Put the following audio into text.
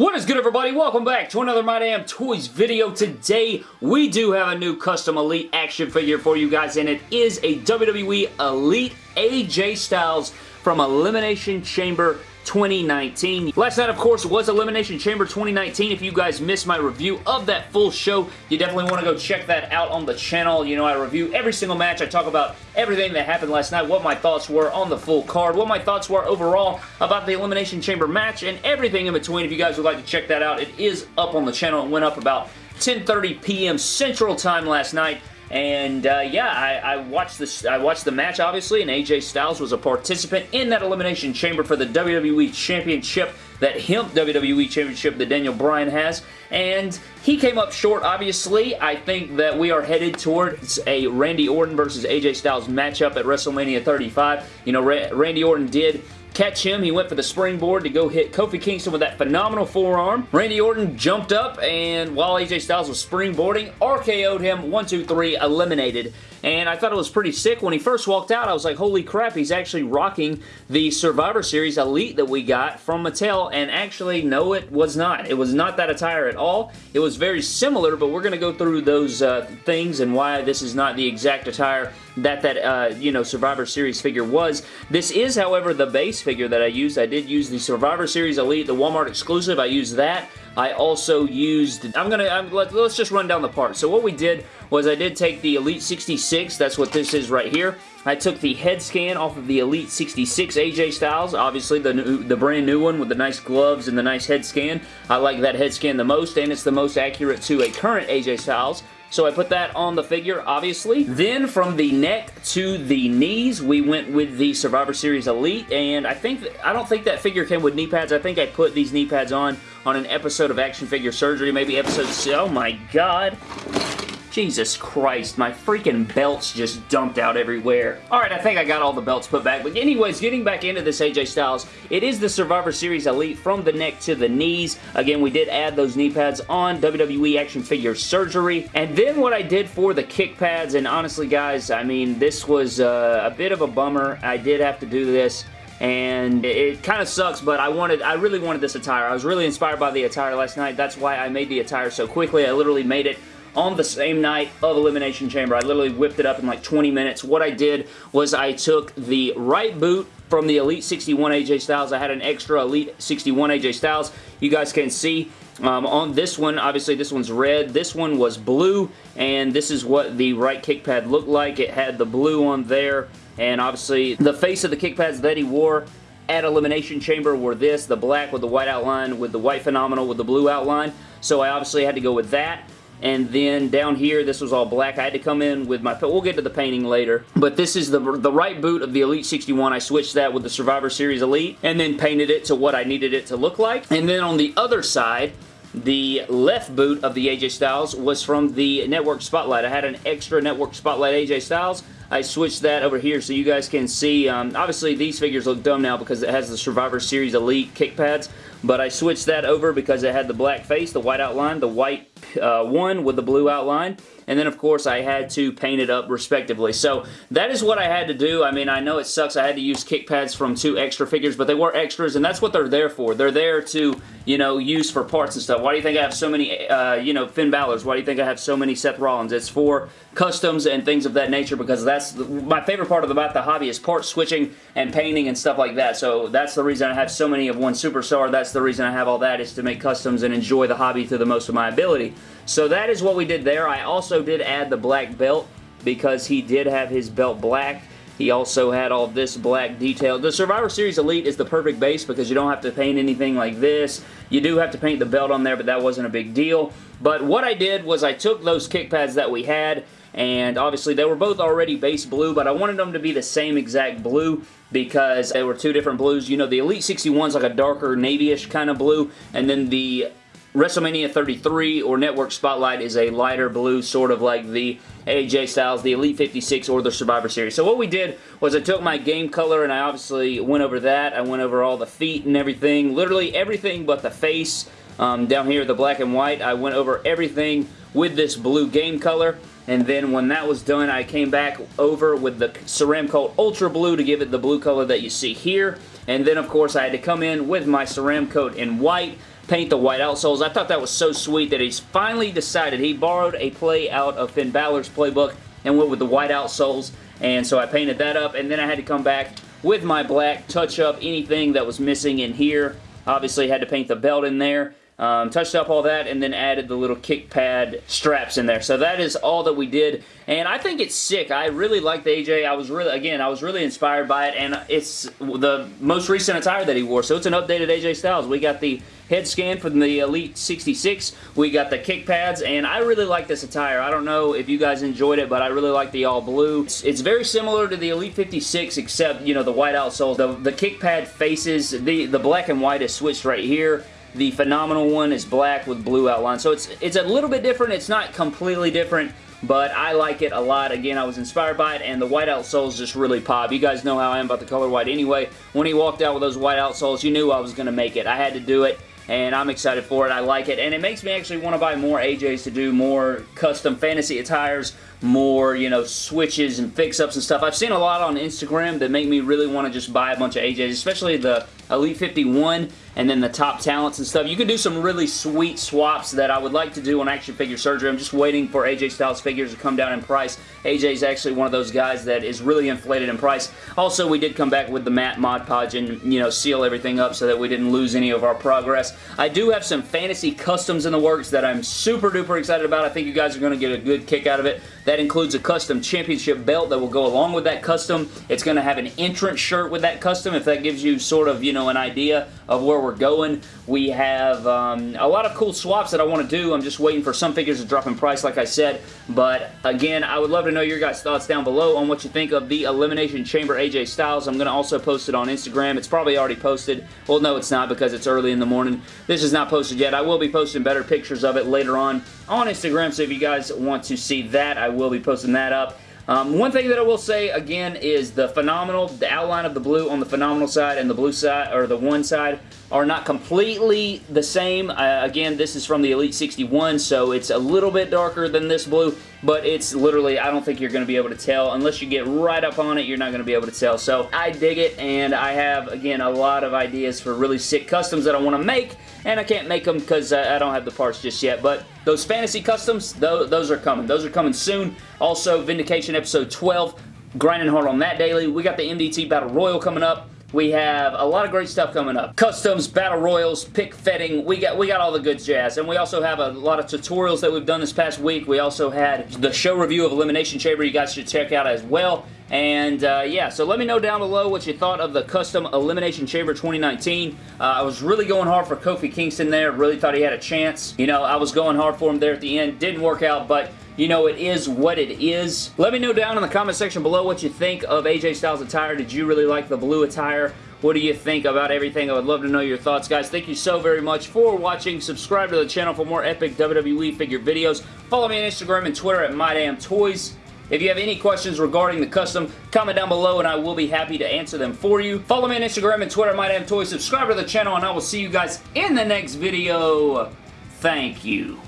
What is good everybody? Welcome back to another My Damn Toys video. Today we do have a new custom Elite action figure for you guys and it is a WWE Elite AJ Styles from Elimination Chamber 2019. Last night, of course, was Elimination Chamber 2019. If you guys missed my review of that full show, you definitely want to go check that out on the channel. You know, I review every single match. I talk about everything that happened last night, what my thoughts were on the full card, what my thoughts were overall about the Elimination Chamber match, and everything in between. If you guys would like to check that out, it is up on the channel. It went up about 10.30 p.m. Central Time last night. And uh, yeah, I, I, watched this. I watched the match obviously, and AJ Styles was a participant in that Elimination Chamber for the WWE Championship, that hemp WWE Championship that Daniel Bryan has. And he came up short, obviously. I think that we are headed towards a Randy Orton versus AJ Styles matchup at WrestleMania 35. You know, Ra Randy Orton did catch him. He went for the springboard to go hit Kofi Kingston with that phenomenal forearm. Randy Orton jumped up, and while AJ Styles was springboarding, RKO'd him. One, two, three, eliminated and I thought it was pretty sick. When he first walked out, I was like, holy crap, he's actually rocking the Survivor Series Elite that we got from Mattel, and actually, no, it was not. It was not that attire at all. It was very similar, but we're going to go through those uh, things and why this is not the exact attire that that, uh, you know, Survivor Series figure was. This is, however, the base figure that I used. I did use the Survivor Series Elite, the Walmart exclusive. I used that. I also used, I'm gonna, I'm, let, us just run down the parts. So what we did was I did take the Elite 66, that's what this is right here. I took the head scan off of the Elite 66 AJ Styles, obviously the new, the brand new one with the nice gloves and the nice head scan. I like that head scan the most, and it's the most accurate to a current AJ Styles. So I put that on the figure, obviously. Then from the neck to the knees, we went with the Survivor Series Elite, and I think I don't think that figure came with knee pads. I think I put these knee pads on on an episode of Action Figure Surgery, maybe episode... Oh my god. Jesus Christ, my freaking belts just dumped out everywhere. Alright, I think I got all the belts put back, but anyways, getting back into this AJ Styles, it is the Survivor Series Elite from the neck to the knees. Again, we did add those knee pads on WWE Action Figure Surgery, and then what I did for the kick pads, and honestly guys, I mean, this was uh, a bit of a bummer. I did have to do this and it kind of sucks, but I wanted, I really wanted this attire. I was really inspired by the attire last night. That's why I made the attire so quickly. I literally made it on the same night of Elimination Chamber. I literally whipped it up in like 20 minutes. What I did was I took the right boot from the Elite 61 AJ Styles. I had an extra Elite 61 AJ Styles. You guys can see um, on this one, obviously this one's red. This one was blue, and this is what the right kick pad looked like. It had the blue on there, and obviously the face of the kick pads that he wore at Elimination Chamber were this, the black with the white outline, with the white Phenomenal with the blue outline. So I obviously had to go with that and then down here this was all black. I had to come in with my, we'll get to the painting later, but this is the, the right boot of the Elite 61. I switched that with the Survivor Series Elite and then painted it to what I needed it to look like. And then on the other side, the left boot of the AJ Styles was from the Network Spotlight. I had an extra Network Spotlight AJ Styles. I switched that over here so you guys can see. Um, obviously, these figures look dumb now because it has the Survivor Series Elite kick pads, but I switched that over because it had the black face, the white outline, the white uh, one with the blue outline, and then of course I had to paint it up respectively. So that is what I had to do. I mean, I know it sucks I had to use kick pads from two extra figures, but they were extras, and that's what they're there for. They're there to, you know, use for parts and stuff. Why do you think I have so many, uh, you know, Finn Balor's? Why do you think I have so many Seth Rollins? It's for customs and things of that nature because that's the, my favorite part of about the hobby is part switching and painting and stuff like that. So that's the reason I have so many of one superstar. That's the reason I have all that is to make customs and enjoy the hobby to the most of my ability. So that is what we did there. I also did add the black belt because he did have his belt black. He also had all this black detail. The Survivor Series Elite is the perfect base because you don't have to paint anything like this. You do have to paint the belt on there, but that wasn't a big deal. But what I did was I took those kick pads that we had and obviously they were both already base blue, but I wanted them to be the same exact blue because they were two different blues. You know, the Elite 61 is like a darker navy-ish kind of blue, and then the WrestleMania 33 or Network Spotlight is a lighter blue, sort of like the AJ Styles, the Elite 56, or the Survivor Series. So what we did was I took my game color and I obviously went over that. I went over all the feet and everything. Literally everything but the face. Um, down here, the black and white. I went over everything with this blue game color. And then when that was done, I came back over with the Ceramcoat Ultra Blue to give it the blue color that you see here. And then, of course, I had to come in with my Ceramcoat in white paint the white outsoles. I thought that was so sweet that he's finally decided. He borrowed a play out of Finn Balor's playbook and went with the white outsoles. And so I painted that up, and then I had to come back with my black, touch up anything that was missing in here. Obviously, had to paint the belt in there. Um, touched up all that and then added the little kick pad straps in there. So that is all that we did. And I think it's sick. I really like the AJ. I was really, again, I was really inspired by it. And it's the most recent attire that he wore. So it's an updated AJ Styles. We got the head scan from the Elite 66. We got the kick pads, and I really like this attire. I don't know if you guys enjoyed it, but I really like the all blue. It's, it's very similar to the Elite 56, except, you know, the white outsoles. The, the kick pad faces, the, the black and white is switched right here. The Phenomenal one is black with blue outline. So it's, it's a little bit different. It's not completely different but I like it a lot. Again, I was inspired by it, and the white outsoles just really pop. You guys know how I am about the color white anyway. When he walked out with those white outsoles, you knew I was going to make it. I had to do it and I'm excited for it. I like it, and it makes me actually want to buy more AJs to do more custom fantasy attires, more, you know, switches and fix-ups and stuff. I've seen a lot on Instagram that make me really want to just buy a bunch of AJs, especially the Elite 51 and then the top talents and stuff. You can do some really sweet swaps that I would like to do on Action Figure Surgery. I'm just waiting for AJ Styles figures to come down in price. AJ is actually one of those guys that is really inflated in price. Also, we did come back with the matte Mod Podge and, you know, seal everything up so that we didn't lose any of our progress. I do have some fantasy customs in the works that I'm super duper excited about. I think you guys are going to get a good kick out of it. That includes a custom championship belt that will go along with that custom. It's going to have an entrance shirt with that custom if that gives you sort of, you know, an idea of where we're going. We have um, a lot of cool swaps that I want to do. I'm just waiting for some figures to drop in price, like I said. But again, I would love to know your guys' thoughts down below on what you think of the Elimination Chamber AJ Styles. I'm going to also post it on Instagram. It's probably already posted. Well, no, it's not because it's early in the morning. This is not posted yet. I will be posting better pictures of it later on on Instagram, so if you guys want to see that, I will be posting that up. Um, one thing that I will say again is the phenomenal, the outline of the blue on the phenomenal side and the blue side, or the one side, are not completely the same. Uh, again, this is from the Elite 61, so it's a little bit darker than this blue, but it's literally, I don't think you're going to be able to tell. Unless you get right up on it, you're not going to be able to tell. So I dig it, and I have, again, a lot of ideas for really sick customs that I want to make, and I can't make them because I don't have the parts just yet, but those fantasy customs, those are coming. Those are coming soon. Also, Vindication Episode 12, grinding hard on that daily. We got the MDT Battle Royal coming up. We have a lot of great stuff coming up. Customs, battle royals, pick fetting. We got we got all the good jazz. And we also have a lot of tutorials that we've done this past week. We also had the show review of Elimination Chamber you guys should check out as well. And uh, yeah, so let me know down below what you thought of the Custom Elimination Chamber 2019. Uh, I was really going hard for Kofi Kingston there. Really thought he had a chance. You know, I was going hard for him there at the end. Didn't work out, but you know, it is what it is. Let me know down in the comment section below what you think of AJ Styles' attire. Did you really like the blue attire? What do you think about everything? I would love to know your thoughts, guys. Thank you so very much for watching. Subscribe to the channel for more epic WWE figure videos. Follow me on Instagram and Twitter at MyDamnToys. If you have any questions regarding the custom, comment down below and I will be happy to answer them for you. Follow me on Instagram and Twitter, MyDamnToys. Subscribe to the channel and I will see you guys in the next video. Thank you.